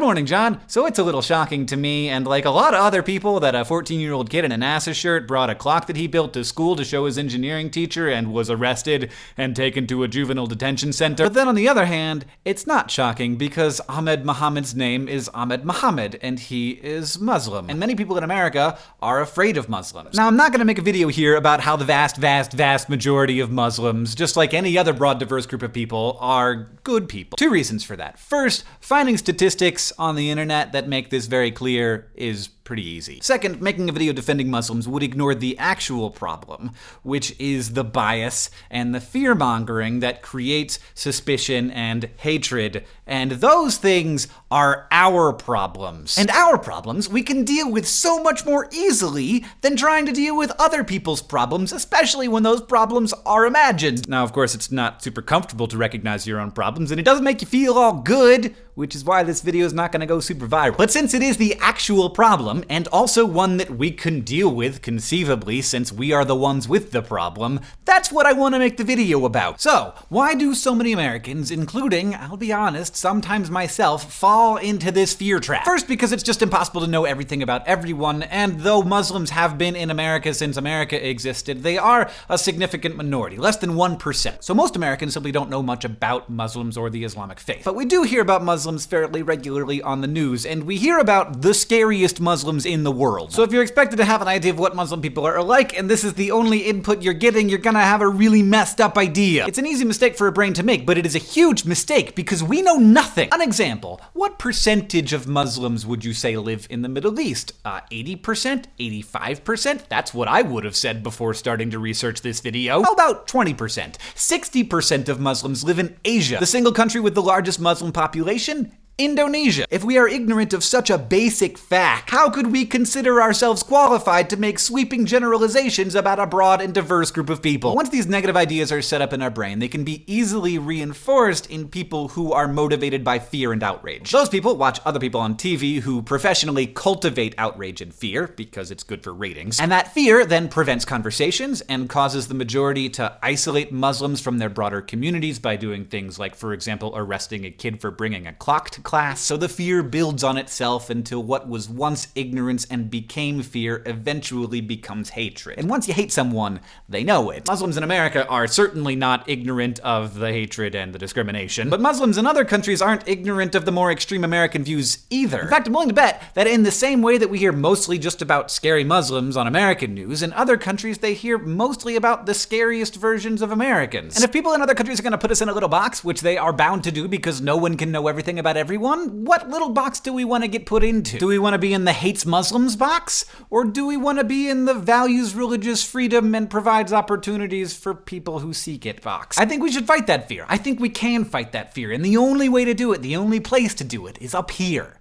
Good morning, John. So it's a little shocking to me, and like a lot of other people, that a 14 year old kid in a NASA shirt brought a clock that he built to school to show his engineering teacher and was arrested and taken to a juvenile detention center. But then on the other hand, it's not shocking because Ahmed Mohamed's name is Ahmed Mohamed, and he is Muslim. And many people in America are afraid of Muslims. Now, I'm not gonna make a video here about how the vast, vast, vast majority of Muslims, just like any other broad, diverse group of people, are good people. Two reasons for that. First, finding statistics on the internet that make this very clear is pretty easy. Second, making a video defending Muslims would ignore the actual problem, which is the bias and the fear mongering that creates suspicion and hatred. And those things are our problems. And our problems we can deal with so much more easily than trying to deal with other people's problems, especially when those problems are imagined. Now, of course, it's not super comfortable to recognize your own problems, and it doesn't make you feel all good, which is why this video is not gonna go super viral. But since it is the actual problem, and also one that we can deal with conceivably since we are the ones with the problem, that's what I want to make the video about. So, why do so many Americans, including, I'll be honest, sometimes myself, fall into this fear trap? First, because it's just impossible to know everything about everyone, and though Muslims have been in America since America existed, they are a significant minority, less than 1%. So most Americans simply don't know much about Muslims or the Islamic faith. But we do hear about Muslims Muslims fairly regularly on the news, and we hear about the scariest Muslims in the world. So if you're expected to have an idea of what Muslim people are like, and this is the only input you're getting, you're gonna have a really messed up idea. It's an easy mistake for a brain to make, but it is a huge mistake because we know nothing. An example, what percentage of Muslims would you say live in the Middle East? Uh, 80%? 85%? That's what I would have said before starting to research this video. How about 20%? 60% of Muslims live in Asia, the single country with the largest Muslim population Indonesia. If we are ignorant of such a basic fact, how could we consider ourselves qualified to make sweeping generalizations about a broad and diverse group of people? Once these negative ideas are set up in our brain, they can be easily reinforced in people who are motivated by fear and outrage. Those people watch other people on TV who professionally cultivate outrage and fear because it's good for ratings. And that fear then prevents conversations and causes the majority to isolate Muslims from their broader communities by doing things like, for example, arresting a kid for bringing a clock to class, so the fear builds on itself until what was once ignorance and became fear eventually becomes hatred. And once you hate someone, they know it. Muslims in America are certainly not ignorant of the hatred and the discrimination, but Muslims in other countries aren't ignorant of the more extreme American views either. In fact, I'm willing to bet that in the same way that we hear mostly just about scary Muslims on American news, in other countries they hear mostly about the scariest versions of Americans. And if people in other countries are gonna put us in a little box, which they are bound to do because no one can know everything about everyone, everyone, what little box do we want to get put into? Do we want to be in the hates Muslims box? Or do we want to be in the values religious freedom and provides opportunities for people who seek it box? I think we should fight that fear. I think we can fight that fear. And the only way to do it, the only place to do it, is up here.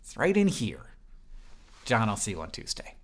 It's right in here. John, I'll see you on Tuesday.